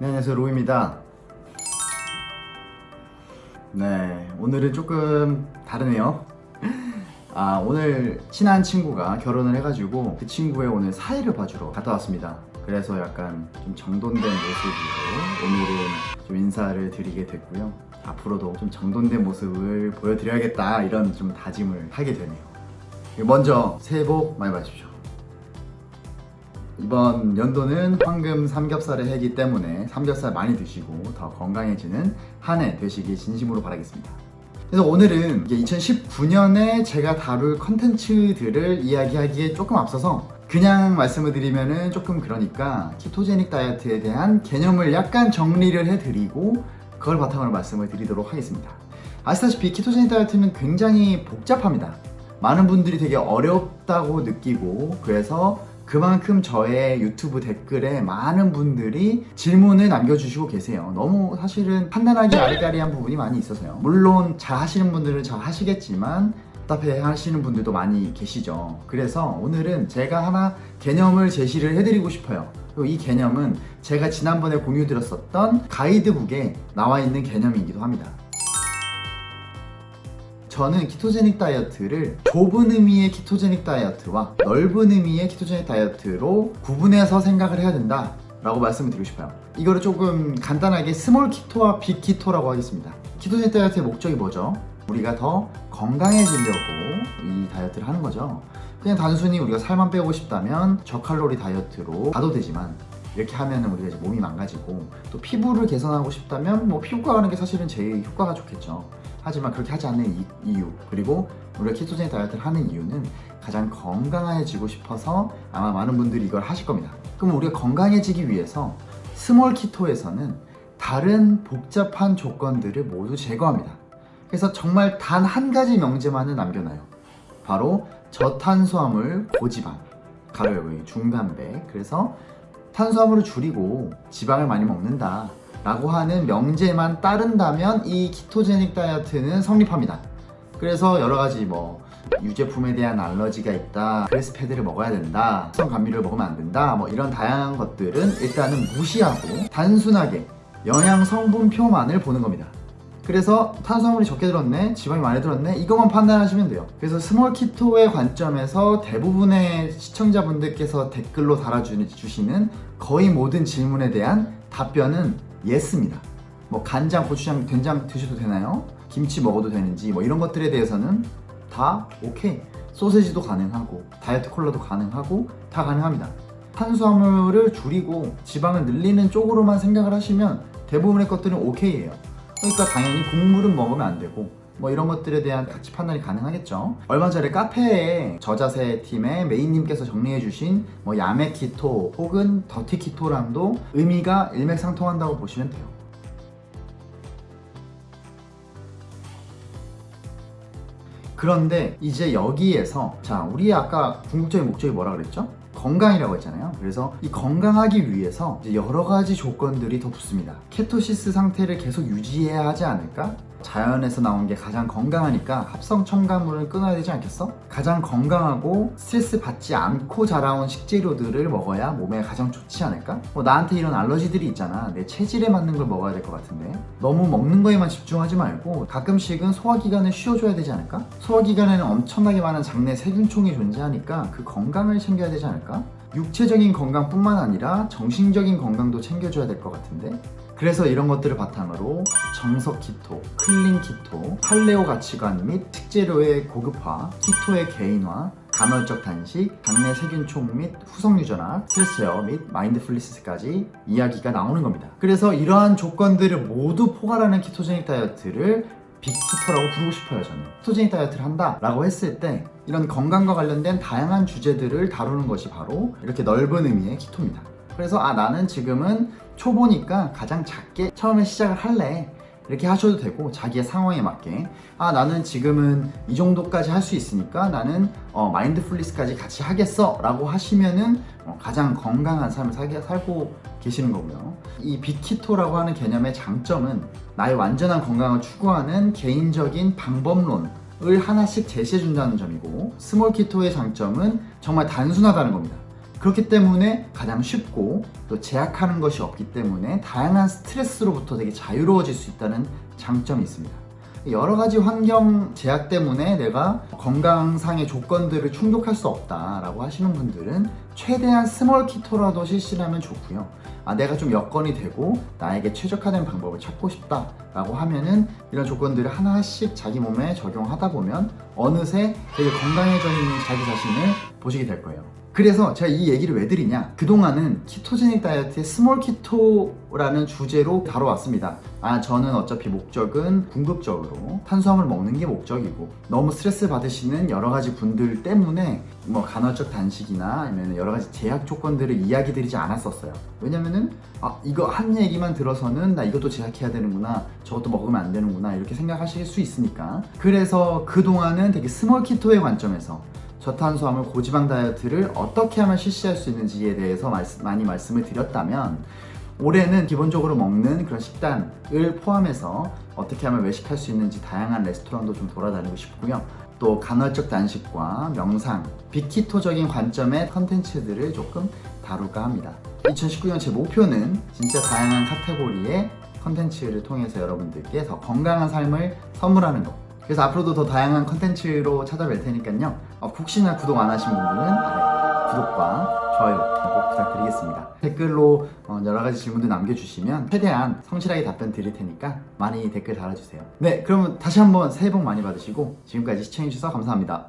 네, 안녕하세요 로입니다. 네 오늘은 조금 다르네요. 아 오늘 친한 친구가 결혼을 해가지고 그 친구의 오늘 사회를 봐주러 갔다 왔습니다. 그래서 약간 좀 정돈된 모습으로 오늘은 좀 인사를 드리게 됐고요. 앞으로도 좀 정돈된 모습을 보여드려야겠다 이런 좀 다짐을 하게 되네요. 먼저 새해 복 많이 받으십시오 이번 연도는 황금 삼겹살의 해기 때문에 삼겹살 많이 드시고 더 건강해지는 한 해 되시길 진심으로 바라겠습니다. 그래서 오늘은 2019년에 제가 다룰 컨텐츠들을 이야기하기에 조금 앞서서 그냥 말씀을 드리면은 조금 그러니까 키토제닉 다이어트에 대한 개념을 약간 정리를 해드리고 그걸 바탕으로 말씀을 드리도록 하겠습니다. 아시다시피 키토제닉 다이어트는 굉장히 복잡합니다. 많은 분들이 되게 어렵다고 느끼고 그래서 그만큼 저의 유튜브 댓글에 많은 분들이 질문을 남겨주시고 계세요. 너무 사실은 판단하기 아리까리한 부분이 많이 있어서요. 물론 잘 하시는 분들은 잘 하시겠지만 답답해 하시는 분들도 많이 계시죠. 그래서 오늘은 제가 하나 개념을 제시를 해드리고 싶어요. 이 개념은 제가 지난번에 공유 드렸었던 가이드북에 나와 있는 개념이기도 합니다 저는 ketogenic 다이어트를 좁은 의미의 ketogenic 다이어트와 넓은 의미의 ketogenic 다이어트로 구분해서 생각을 해야 된다 라고 말씀을 드리고 싶어요. 이거를 조금 간단하게 small keto와 big keto라고 하겠습니다. ketogenic 다이어트의 목적이 뭐죠? 우리가 더 건강해지려고 이 다이어트를 하는 거죠. 그냥 단순히 우리가 살만 빼고 싶다면 저칼로리 다이어트로 가도 되지만 이렇게 하면 우리가 이제 몸이 망가지고 또 피부를 개선하고 싶다면 뭐 피부과 가는 게 사실은 제일 효과가 좋겠죠 하지만 그렇게 하지 않는 이, 이유 그리고 우리가 ketogenic 다이어트를 하는 이유는 가장 건강해지고 싶어서 아마 많은 분들이 이걸 하실 겁니다. 그럼 우리가 건강해지기 위해서 small keto에서는 다른 복잡한 조건들을 모두 제거합니다. 그래서 정말 단 한 가지 명제만을 남겨놔요. 바로 저탄수화물 고지방 가로 열고 중단백. 그래서 탄수화물을 줄이고 지방을 많이 먹는다 라고 하는 명제만 따른다면 이 ketogenic 다이어트는 성립합니다. 그래서 여러가지 뭐 유제품에 대한 알러지가 있다 grass-fed를 먹어야 된다 합성 감미를 먹으면 안 된다 뭐 이런 다양한 것들은 일단은 무시하고 단순하게 영양 성분표만을 보는 겁니다. 그래서 탄수화물이 적게 들었네 지방이 많이 들었네 이것만 판단하시면 돼요. 그래서 small keto의 관점에서 대부분의 시청자분들께서 댓글로 달아주시는 거의 모든 질문에 대한 답변은 yes입니다. 뭐 간장, 고추장, 된장 드셔도 되나요? 김치 먹어도 되는지 뭐 이런 것들에 대해서는 다 오케이. 소세지도 가능하고 다이어트 콜라도 가능하고 다 가능합니다. 탄수화물을 줄이고 지방을 늘리는 쪽으로만 생각을 하시면 대부분의 것들은 오케이예요. 그러니까 당연히 국물은 먹으면 안 되고 뭐 이런 것들에 대한 가치 판단이 가능하겠죠 얼마 전에 카페에 저자세 팀의 메인님께서 정리해 주신 뭐 야매 keto 혹은 dirty keto랑도 의미가 일맥상통한다고 보시면 돼요 그런데 이제 여기에서 자 우리 아까 궁극적인 목적이 뭐라 그랬죠? 건강이라고 했잖아요 그래서 이 건강하기 위해서 여러 가지 조건들이 더 붙습니다 케토시스 상태를 계속 유지해야 하지 않을까? 자연에서 나온 게 가장 건강하니까 합성 첨가물을 끊어야 되지 않겠어? 가장 건강하고 스트레스 받지 않고 자라온 식재료들을 먹어야 몸에 가장 좋지 않을까? 뭐 나한테 이런 알러지들이 있잖아 내 체질에 맞는 걸 먹어야 될 것 같은데 너무 먹는 거에만 집중하지 말고 가끔씩은 소화기관을 쉬어줘야 되지 않을까? 소화기관에는 엄청나게 많은 장내 세균총이 존재하니까 그 건강을 챙겨야 되지 않을까? 육체적인 건강뿐만 아니라 정신적인 건강도 챙겨줘야 될 것 같은데 그래서 이런 것들을 바탕으로 정석 keto, clean keto, paleo 가치관 및 식재료의 고급화, keto의 개인화, 간헐적 단식, 장내 세균총 및 후성 유전학, 스트레스 제어 및 mindfulness까지 이야기가 나오는 겁니다. 그래서 이러한 조건들을 모두 포괄하는 ketogenic 다이어트를 빅키토라고 부르고 싶어요 저는 키토제닉 다이어트를 한다 라고 했을 때 이런 건강과 관련된 다양한 주제들을 다루는 것이 바로 이렇게 넓은 의미의 키토입니다 그래서 아 나는 지금은 초보니까 가장 작게 처음에 시작을 할래. 이렇게 하셔도 되고 자기의 상황에 맞게 아 나는 지금은 이 정도까지 할 수 있으니까 나는 어, 마인드풀리스까지 같이 하겠어. 라고 하시면은 어, 가장 건강한 삶을 살게, 살고 계시는 거고요. 이 빅키토라고 하는 개념의 장점은 나의 완전한 건강을 추구하는 개인적인 방법론을 하나씩 제시해 준다는 점이고 small keto의 장점은 정말 단순하다는 겁니다 그렇기 때문에 가장 쉽고 또 제약하는 것이 없기 때문에 다양한 스트레스로부터 되게 자유로워질 수 있다는 장점이 있습니다. 여러 가지 환경 제약 때문에 내가 건강상의 조건들을 충족할 수 없다라고 하시는 분들은 최대한 small keto라도 실시하면 좋고요. 아, 내가 좀 여건이 되고 나에게 최적화된 방법을 찾고 싶다 라고 하면은 이런 조건들을 하나씩 자기 몸에 적용하다 보면 어느새 되게 건강해져 있는 자기 자신을 보시게 될 거예요. 그래서 제가 이 얘기를 왜 드리냐? 그동안은 ketogenic 다이어트의 small keto라는 주제로 다뤄왔습니다. 아 저는 어차피 목적은 궁극적으로 탄수화물 먹는 게 목적이고 너무 스트레스 받으시는 여러 가지 분들 때문에 뭐 간헐적 단식이나 아니면 여러 가지 제약 조건들을 이야기 드리지 않았었어요. 왜냐면은 아 이거 한 얘기만 들어서는 나 이것도 제약해야 되는구나 저것도 먹으면 안 되는구나 이렇게 생각하실 수 있으니까. 그래서 그동안은 되게 small keto의 관점에서 저탄수화물 고지방 다이어트를 어떻게 하면 실시할 수 있는지에 대해서 말씀- 많이 말씀을 드렸다면 올해는 기본적으로 먹는 그런 식단을 포함해서 어떻게 하면 외식할 수 있는지 다양한 레스토랑도 좀 돌아다니고 싶고요. 또 간헐적 단식과 명상, 빅키토적인 관점의 컨텐츠들을 조금 다룰까 합니다. 2019년 제 목표는 진짜 다양한 카테고리의 컨텐츠를 통해서 여러분들께 더 건강한 삶을 선물하는 것. 그래서 앞으로도 더 다양한 컨텐츠로 찾아뵐 테니까요. 어, 혹시나 구독 안 하신 분들은 아래 구독과 좋아요 꼭 부탁드리겠습니다. 댓글로 어, 여러 가지 질문들 남겨주시면 최대한 성실하게 답변 드릴 테니까 많이 댓글 달아주세요. 네, 그러면 다시 한번 새해 복 많이 받으시고 지금까지 시청해주셔서 감사합니다.